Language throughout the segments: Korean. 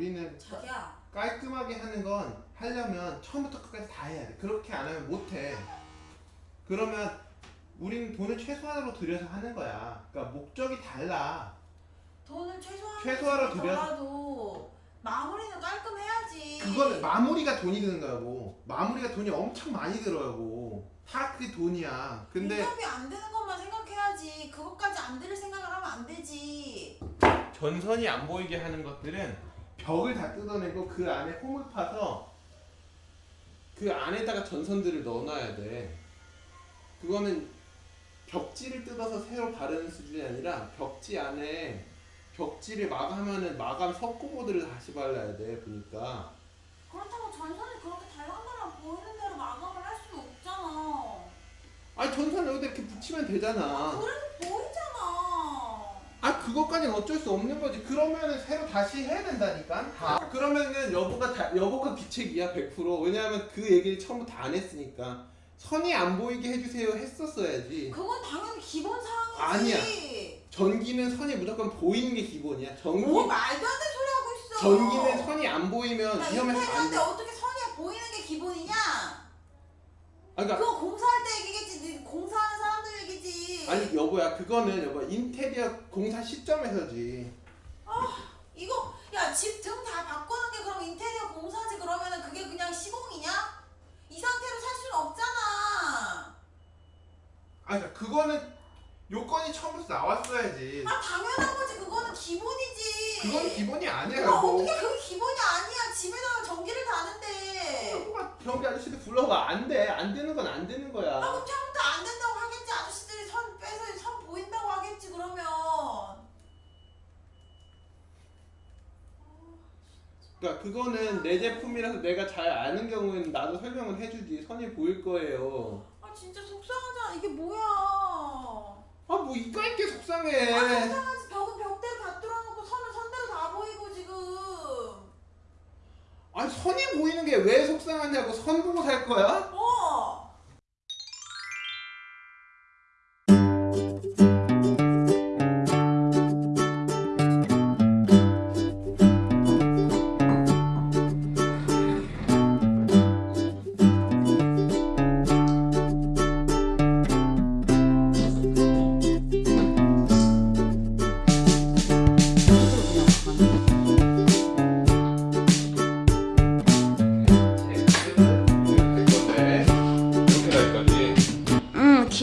우리는 자기야 깔끔하게 하는 건 하려면 처음부터 끝까지 다 해야 돼. 그렇게 안 하면 못 해. 그러면 우린 돈을 최소한으로 들여서 하는 거야. 그러니까 목적이 달라. 돈을 최소한 최소화로 들여- 더라도 마무리는 깔끔해야지 그거는 마무리가 돈이 드는 거라고. 마무리가 돈이 엄청 많이 들어가고. 다 그게 돈이야. 근데 인건비 안 되는 것만 생각해야지 그것까지 안 들을 생각을 하면 안 되지 전선이 안 보이게 하는 것들은 벽을 다 뜯어내고 그 안에 홈을 파서 그 안에다가 전선들을 넣어놔야 돼. 그거는 벽지를 뜯어서 새로 바르는 수준이 아니라 벽지 안에 벽지를 마감하는 마감 석고보드를 다시 발라야 돼 보니까. 그렇다고 전선이 그렇게 달랑달랑 보이는 대로 마감을 할 수는 없잖아. 아니 전선 여기다 이렇게 붙이면 되잖아. 보이잖아 아 그것까지는 어쩔 수 없는 거지. 그러면은 새로 다시 해야 된다니까? 다. 그러면은 여보가 다, 여보가 귀책이야 100% 왜냐하면 그 얘기를 처음부터 안 했으니까. 선이 안 보이게 해주세요 했었어야지. 그건 당연히 기본 사항이지. 전기는 선이 무조건 보이는 게 기본이야. 전기. 뭐 말도 안 되는 소리 하고 있어. 전기는 선이 안 보이면 나 위험해서 안 인테리어인데 돼. 어떻게 선이 보이는 게 기본이냐? 아, 그러니까 그거 공사할 때 얘기겠지 네 공사하는 사람들 얘기지 아니 여보야 그거는 여보 인테리어 공사 시점에서지 이거 야 집 등 다 바꾸는 게 그럼 인테리어 공사지 그러면은 그게 그냥 시공이냐? 이 상태로 살 수는 없잖아. 아 그러니까 그거는 요건이 처음부터 나왔어야지 아 당연한 거지 그거는 기본이지. 그건 기본이 아니야 그럼 여보 어떻게 그게 기본이 아니야? 집에다가 전기를 다는데. 여보가 변기 아저씨도 불러봐 안돼 안 되는 건 안 되는 아 거야 그럼 처음부터 안 된다고 하겠지 아저씨들이 선 빼서 선 보인다고 하겠지 그러면. 그러니까 그거는 내 제품이라서 내가 잘 아는 경우에는 나도 설명을 해주지 선이 보일 거예요 아 진짜 속상하잖아 이게 뭐야. 아 뭐 이거 있게 속상해 아 속상하지 벽은 벽대로 다 뚫어놓고 선은 선대로 다 보이고 지금. 아니 선이 보이는 게 왜 속상하냐고 선 보고 살 거야?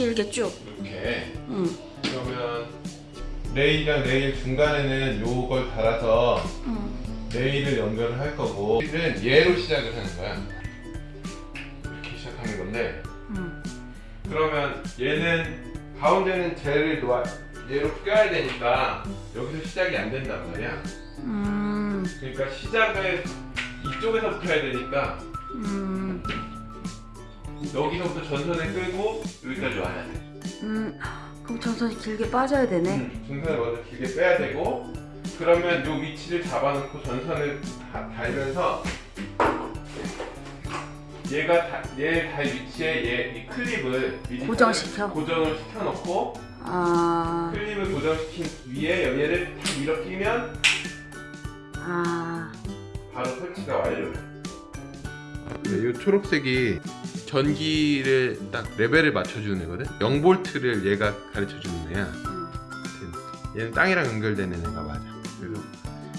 길게 쭉. 이렇게 응. 그러면 레일이랑 레일 중간에는 요걸 달아서 응. 레일을 연결을 할 거고 레일은 얘로 시작을 하는 거야 이렇게 시작하는 건데 응. 그러면 얘는 가운데는 젤을 놓아 얘로 껴야 되니까 여기서 시작이 안 된단 말이야 음. 그러니까 시작을 이쪽에서부터 해야 되니까 음. 여기서부터 전선을 끌고 여기까지 와야 돼 음. 그럼 전선이 길게 빠져야 되네. 음, 전선을 먼저 길게 빼야 되고 그러면 요 위치를 잡아놓고 전선을 다- 달면서 얘가 다, 얘달 위치에 얘 이 클립을 고정시켜? 고정을 시켜놓고 아. 클립을 고정시킨 위에 얘를 탁 밀어 끼면 아. 바로 설치가 완료돼. 이 초록색이 전기를 딱 레벨을 맞춰주는 애거든. 0볼트를 얘가 가르쳐주는 애야. 얘는 땅이랑 연결되는 애가 맞아. 그래서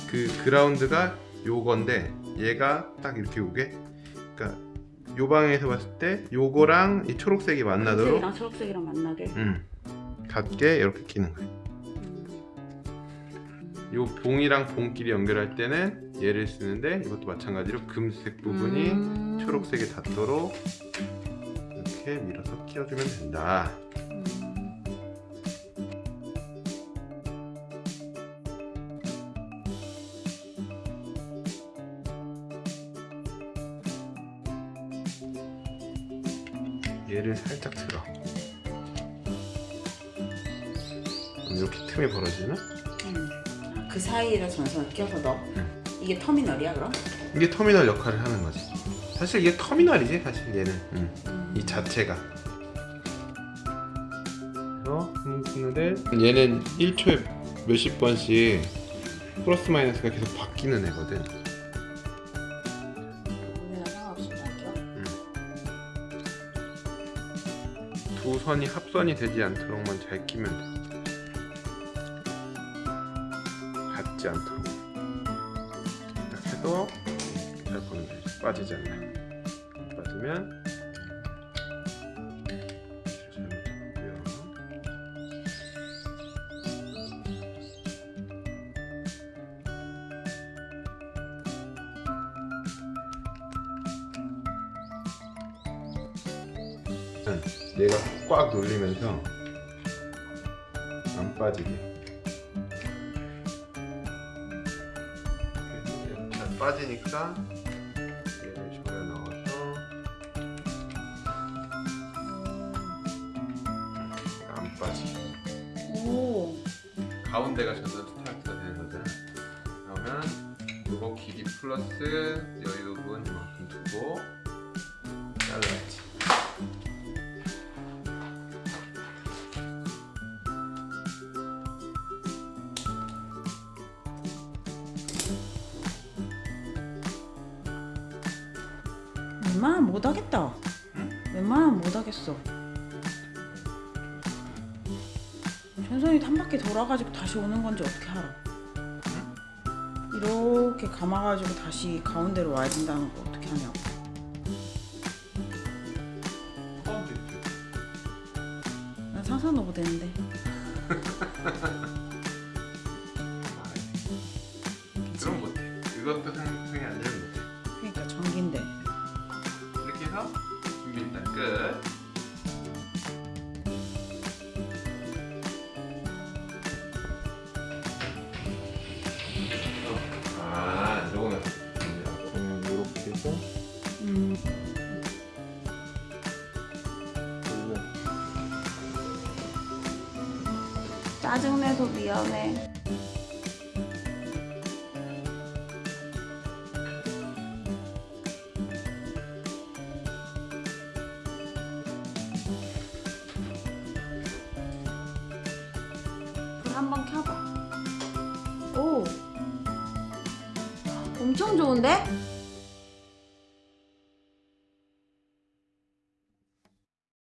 그 그라운드가 요건데 얘가 딱 이렇게 오게. 그러니까 요 방에서 봤을 때 요거랑 이 초록색이 만나도록 초록색이랑 만나게. 음 같게 이렇게 끼는 거야. 요 봉이랑 봉끼리 연결할 때는 얘를 쓰는데 이것도 마찬가지로 금색 부분이 음. 초록색에 닿도록 이렇게 밀어서 끼워주면 된다. 음. 얘를 살짝 들어. 이렇게 틈이 벌어지나? 음. 그 사이에 전선을 껴서 넣어. 응. 이게 터미널이야 그럼? 이게 터미널 역할을 하는 거지 사실 이게 터미널이지 사실 얘는 음. 음. 이 자체가 음, 얘는 1초에 몇십 번씩 플러스 마이너스가 계속 바뀌는 애거든 음. 두 선이 합선이 되지 않도록만 잘 끼면 돼. 닿지 않도록 보면 돼. 빠지지 않나. 빠지면 잘못했고요. 얘가 꽉 눌리면서 안 빠지게 빠지니까 얘를 조여 넣어서 안 빠지게 오. 가운데가 저도 스타트가 되는 거잖아 그러면 요거 길이 플러스 여유 부분 이만큼 두고 잘라야지 웬만하면 못하겠다. 웬만하면 못하겠어. 전선이 한 바퀴 돌아가지고 다시 오는 건지 어떻게 알아? 이렇게 감아가지고 다시 가운데로 와야 된다는 거 어떻게 하냐고. 난 상상도 못했는데. 그럼 못해 이것도 상 짜증내서 미안해. 불 한번 켜봐. 오. 엄청 좋은데?